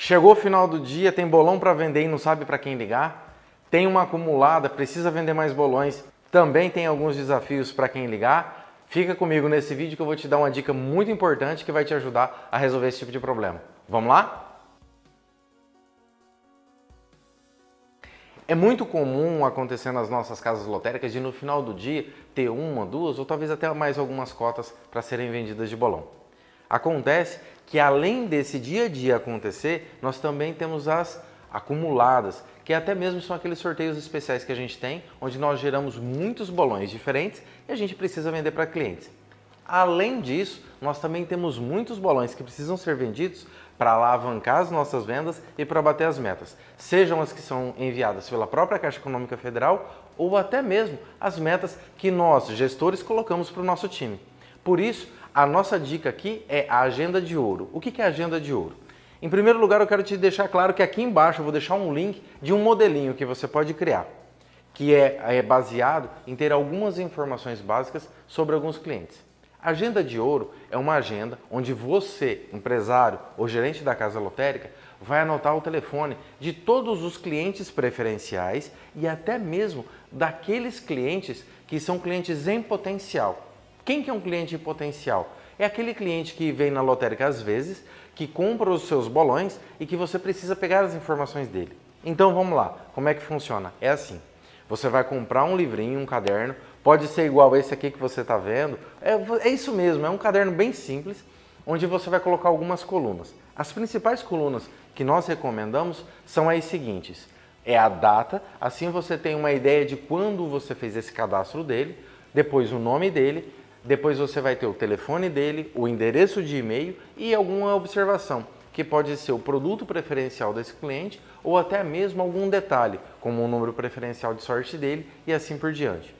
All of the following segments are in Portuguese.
Chegou o final do dia, tem bolão para vender e não sabe para quem ligar? Tem uma acumulada, precisa vender mais bolões? Também tem alguns desafios para quem ligar? Fica comigo nesse vídeo que eu vou te dar uma dica muito importante que vai te ajudar a resolver esse tipo de problema. Vamos lá? É muito comum acontecer nas nossas casas lotéricas de no final do dia ter uma, duas ou talvez até mais algumas cotas para serem vendidas de bolão. Acontece que além desse dia a dia acontecer, nós também temos as acumuladas, que até mesmo são aqueles sorteios especiais que a gente tem, onde nós geramos muitos bolões diferentes e a gente precisa vender para clientes. Além disso, nós também temos muitos bolões que precisam ser vendidos para alavancar as nossas vendas e para bater as metas, sejam as que são enviadas pela própria Caixa Econômica Federal ou até mesmo as metas que nós, gestores, colocamos para o nosso time. Por isso, a nossa dica aqui é a agenda de ouro. O que é agenda de ouro? Em primeiro lugar, eu quero te deixar claro que aqui embaixo eu vou deixar um link de um modelinho que você pode criar, que é, é baseado em ter algumas informações básicas sobre alguns clientes. A agenda de ouro é uma agenda onde você, empresário ou gerente da casa lotérica, vai anotar o telefone de todos os clientes preferenciais e até mesmo daqueles clientes que são clientes em potencial. Quem que é um cliente potencial? É aquele cliente que vem na lotérica às vezes, que compra os seus bolões e que você precisa pegar as informações dele. Então vamos lá, como é que funciona? É assim, você vai comprar um livrinho, um caderno, pode ser igual esse aqui que você está vendo, é, é isso mesmo, é um caderno bem simples, onde você vai colocar algumas colunas. As principais colunas que nós recomendamos são as seguintes, é a data, assim você tem uma ideia de quando você fez esse cadastro dele, depois o nome dele depois você vai ter o telefone dele, o endereço de e-mail e alguma observação, que pode ser o produto preferencial desse cliente ou até mesmo algum detalhe, como o número preferencial de sorte dele e assim por diante.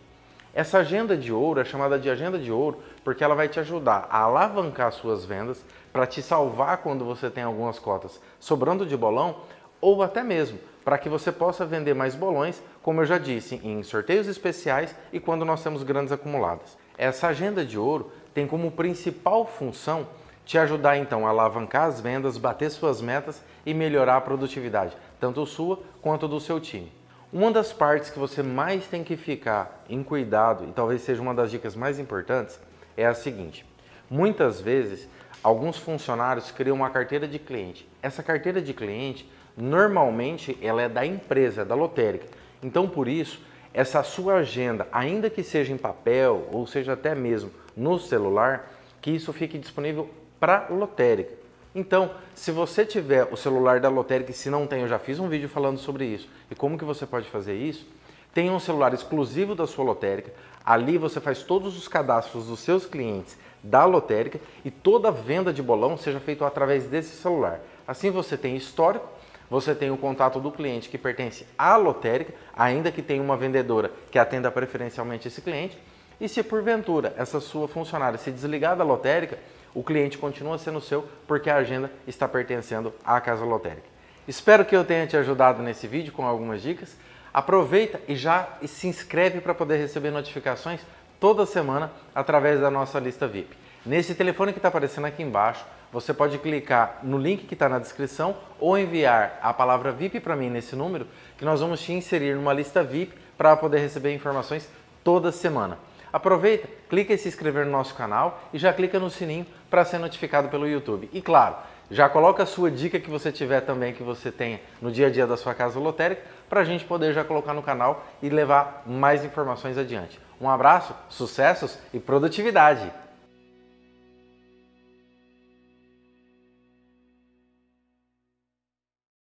Essa agenda de ouro é chamada de agenda de ouro porque ela vai te ajudar a alavancar suas vendas, para te salvar quando você tem algumas cotas sobrando de bolão ou até mesmo para que você possa vender mais bolões, como eu já disse, em sorteios especiais e quando nós temos grandes acumuladas. Essa agenda de ouro tem como principal função te ajudar então a alavancar as vendas, bater suas metas e melhorar a produtividade, tanto sua quanto do seu time. Uma das partes que você mais tem que ficar em cuidado, e talvez seja uma das dicas mais importantes, é a seguinte. Muitas vezes, alguns funcionários criam uma carteira de cliente. Essa carteira de cliente, normalmente, ela é da empresa, da lotérica. Então, por isso, essa sua agenda, ainda que seja em papel ou seja até mesmo no celular, que isso fique disponível para lotérica. Então, se você tiver o celular da lotérica, e se não tem, eu já fiz um vídeo falando sobre isso e como que você pode fazer isso, tenha um celular exclusivo da sua lotérica, ali você faz todos os cadastros dos seus clientes da lotérica e toda a venda de bolão seja feita através desse celular. Assim você tem histórico você tem o contato do cliente que pertence à lotérica, ainda que tenha uma vendedora que atenda preferencialmente esse cliente, e se porventura essa sua funcionária se desligar da lotérica, o cliente continua sendo seu porque a agenda está pertencendo à casa lotérica. Espero que eu tenha te ajudado nesse vídeo com algumas dicas. Aproveita e já se inscreve para poder receber notificações toda semana através da nossa lista VIP. Nesse telefone que está aparecendo aqui embaixo, você pode clicar no link que está na descrição ou enviar a palavra VIP para mim nesse número, que nós vamos te inserir numa lista VIP para poder receber informações toda semana. Aproveita, clica em se inscrever no nosso canal e já clica no sininho para ser notificado pelo YouTube. E claro, já coloca a sua dica que você tiver também, que você tenha no dia a dia da sua casa lotérica, para a gente poder já colocar no canal e levar mais informações adiante. Um abraço, sucessos e produtividade!